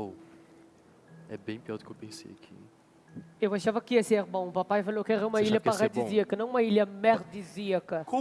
Oh, é bem pior do que eu pensei aqui. Eu achava que ia ser bom. O papai falou que era uma Você ilha paradisíaca, não uma ilha merdisíaca. Como